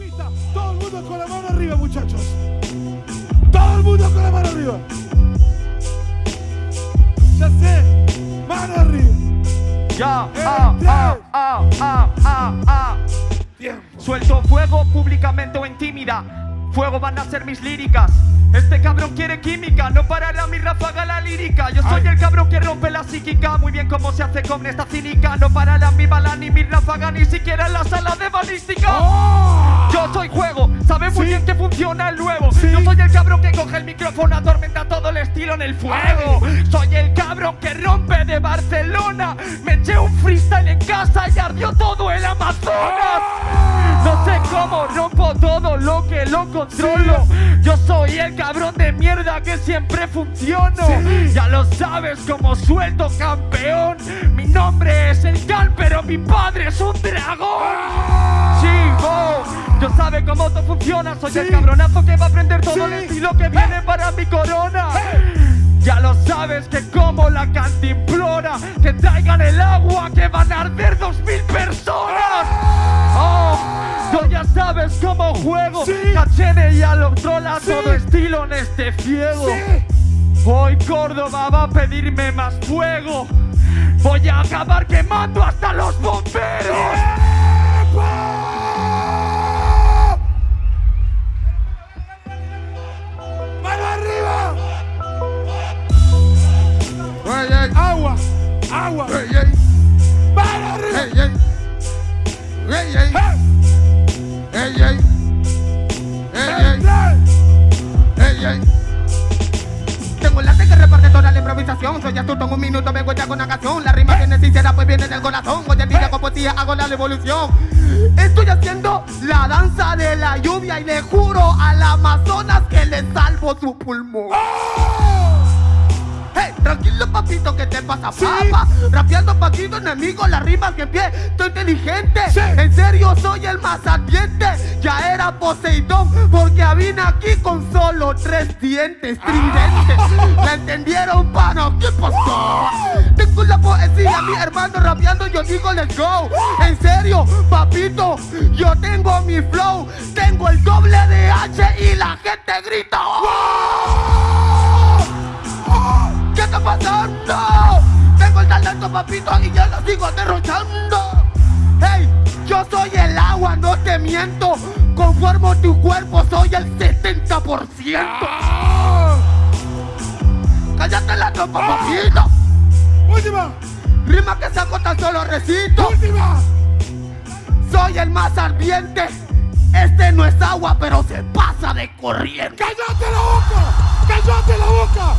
pista. Todo el mundo con la mano arriba, muchachos. Todo el mundo con la mano arriba. Ya sé. Mano arriba. Ya, ah, ah, ah, ah, ah, ah. Tiempo. Suelto fuego públicamente o en tímida. Fuego van a ser mis líricas. Este cabrón quiere química, no parará mi ráfaga la lírica. Yo soy Ay. el cabrón que rompe la psíquica. Muy bien cómo se hace con esta cínica. No parará mi bala ni mi ráfaga, ni siquiera en la sala de balística. ¡Oh! Soy juego, sabe muy Sí. bien que funciona el nuevo. Sí. Yo soy el cabrón que coge el micrófono, atormenta todo el estilo en el fuego. Soy el cabrón que rompe de Barcelona. Me eché un freestyle en casa y ardió todo el Amazonas. No sé cómo rompo todo lo que lo controlo. Yo soy el cabrón de mierda que siempre funciono. Ya lo sabes como suelto campeón. Mi nombre es el Cal, pero mi padre es un dragón. Chico, yo sabe cómo todo funciona. Soy el cabronazo que va a aprender todo el estilo que viene para mi corona. Ya lo sabes que como la cantimplora, que traigan el agua que van a arder dos mil personas. Oh, tú ya sabes cómo juego. Sí. Cachene ya lo trola Sí. todo estilo en este fiego. Sí. Hoy Córdoba va a pedirme más fuego. Voy a acabar quemando hasta los bomberos. Ey, ey, ¡Agua! ¡Agua! ey, ey, ¡Mano arriba! ey, ey. Ey, ey, ey, ey. Tengo el arte que reparte toda la improvisación. Soy astuto en un minuto, vengo ya con una canción. La rima viene sincera, pues viene del corazón. Hoy en día con poesía hago la revolución. Estoy haciendo la danza de la lluvia Y le juro al Amazonas que le salvo su pulmón. Hey, tranquilo papito, ¿qué te pasa, Sí. papa? Rapeando paquito, enemigo, las rimas que pie Estoy inteligente, Sí. en serio soy el más ardiente Ya era Poseidón, porque vine aquí con solo tres dientes Tridente, ¿la entendieron, pano? ¿Qué pasó? Tengo la poesía, mi hermano rapeando, yo digo let's go En serio, papito, yo tengo mi flow Tengo el doble de H y la gente grita ¡Oh! Papito, y ya lo sigo derrochando. Hey, yo soy el agua, no te miento. Conformo tu cuerpo, soy el 70%. Cállate la tropa, papito. ¡Última! Rima que saco tan solo recito. ¡Última! Soy el más ardiente. Este no es agua, pero se pasa de corriente. ¡Cállate la boca! ¡Cállate la boca!